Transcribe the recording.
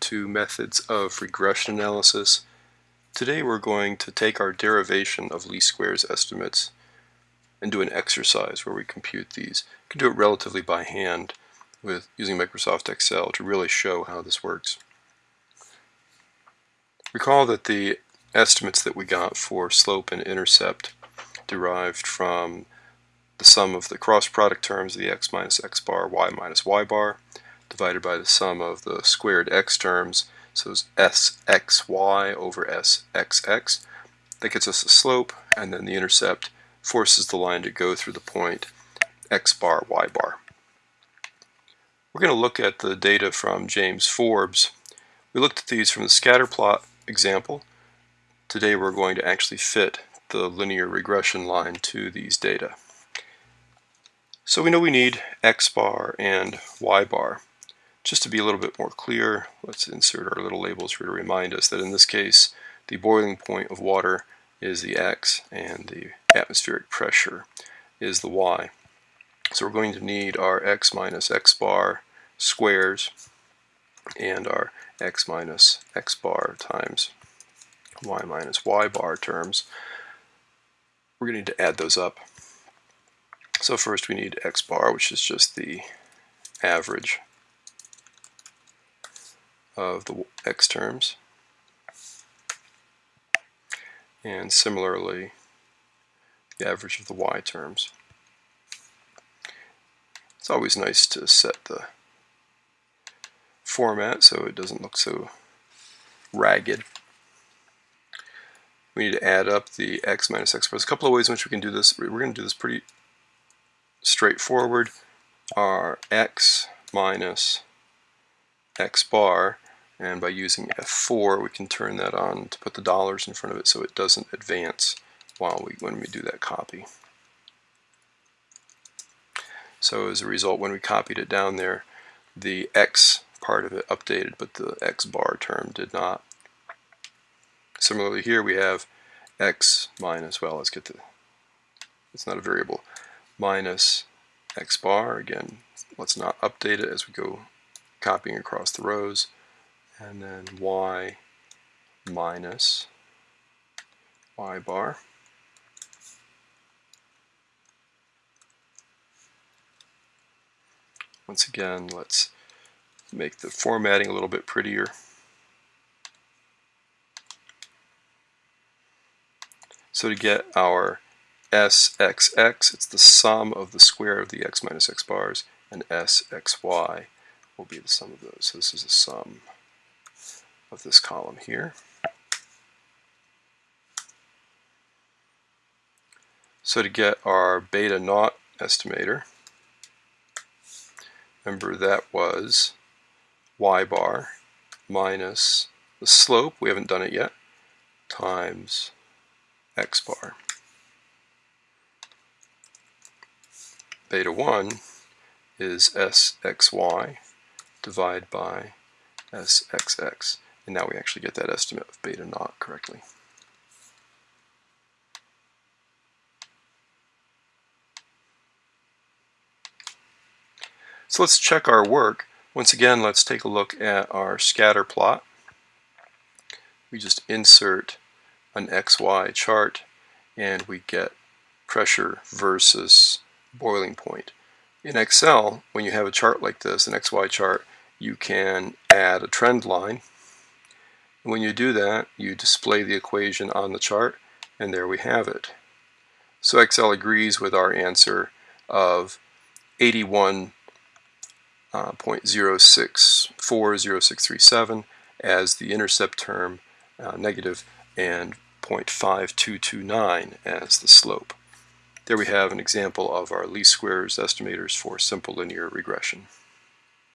to methods of regression analysis. Today we're going to take our derivation of least squares estimates and do an exercise where we compute these. You can do it relatively by hand with using Microsoft Excel to really show how this works. Recall that the estimates that we got for slope and intercept derived from the sum of the cross product terms the x minus x bar, y minus y bar, divided by the sum of the squared x terms, so it's sxy over sxx. That gets us the slope, and then the intercept forces the line to go through the point x bar, y bar. We're going to look at the data from James Forbes. We looked at these from the scatter plot example. Today we're going to actually fit the linear regression line to these data. So we know we need x bar and y bar. Just to be a little bit more clear, let's insert our little labels here to remind us that in this case the boiling point of water is the x and the atmospheric pressure is the y. So we're going to need our x minus x bar squares and our x minus x bar times y minus y bar terms. We're going to need to add those up. So first we need x bar, which is just the average of the x terms. And similarly, the average of the y terms. It's always nice to set the format so it doesn't look so ragged. We need to add up the x minus x. There's a couple of ways in which we can do this. We're going to do this pretty straightforward are x minus x bar and by using F4 we can turn that on to put the dollars in front of it so it doesn't advance while we when we do that copy. So as a result when we copied it down there the x part of it updated but the x bar term did not. Similarly here we have x minus, well let's get the, it's not a variable, minus x bar. Again, let's not update it as we go copying across the rows. And then y minus y bar. Once again, let's make the formatting a little bit prettier. So to get our sxx, it's the sum of the square of the x minus x bars, and sxy will be the sum of those. So this is the sum of this column here. So to get our beta naught estimator, remember that was y bar minus the slope, we haven't done it yet, times x bar. beta 1 is sxy divided by sxx. And now we actually get that estimate of beta naught correctly. So let's check our work. Once again, let's take a look at our scatter plot. We just insert an XY chart and we get pressure versus boiling point. In Excel, when you have a chart like this, an XY chart, you can add a trend line. When you do that, you display the equation on the chart, and there we have it. So Excel agrees with our answer of 81.0640637 uh, as the intercept term uh, negative and 0.5229 as the slope. There we have an example of our least squares estimators for simple linear regression.